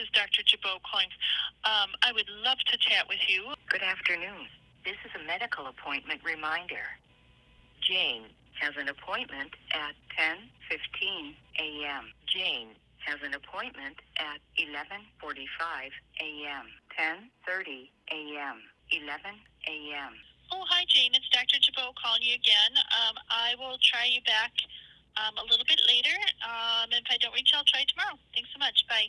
is Dr. Jabot calling. Um, I would love to chat with you. Good afternoon. This is a medical appointment reminder. Jane has an appointment at 10:15 a.m. Jane has an appointment at 11:45 a.m. 10:30 a.m. 11 a.m. Oh, hi, Jane. It's Dr. Jabot calling you again. Um, I will try you back um, a little bit later. Um, if I don't reach, I'll try tomorrow. Thanks so much. Bye.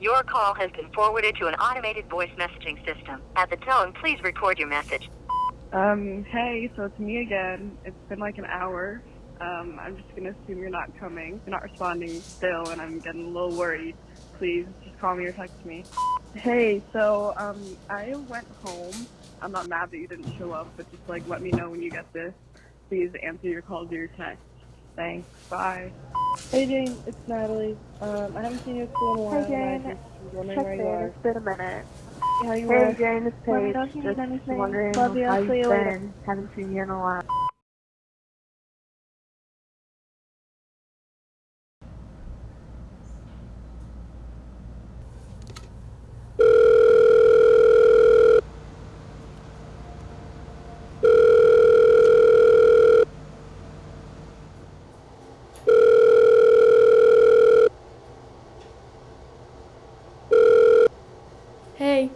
Your call has been forwarded to an automated voice messaging system. At the tone, please record your message. Um, hey, so it's me again. It's been like an hour. Um, I'm just gonna assume you're not coming. You're not responding still, and I'm getting a little worried. Please, just call me or text me. Hey, so, um, I went home. I'm not mad that you didn't show up, but just like let me know when you get this. Please answer your calls or your text. Thanks. Bye. Hey Jane, it's Natalie. Um, I haven't seen you at school in a while. Hi, Jane. and I just was wondering Check where you in. It's been a minute. How you Hey are? Jane, it's Let me Paige. know if you need Just anything. wondering Love how I'll you've see you later. been. Haven't seen you in a while. Hey.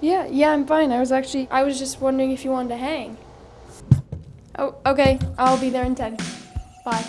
Yeah, yeah, I'm fine. I was actually, I was just wondering if you wanted to hang. Oh, okay. I'll be there in 10. Bye.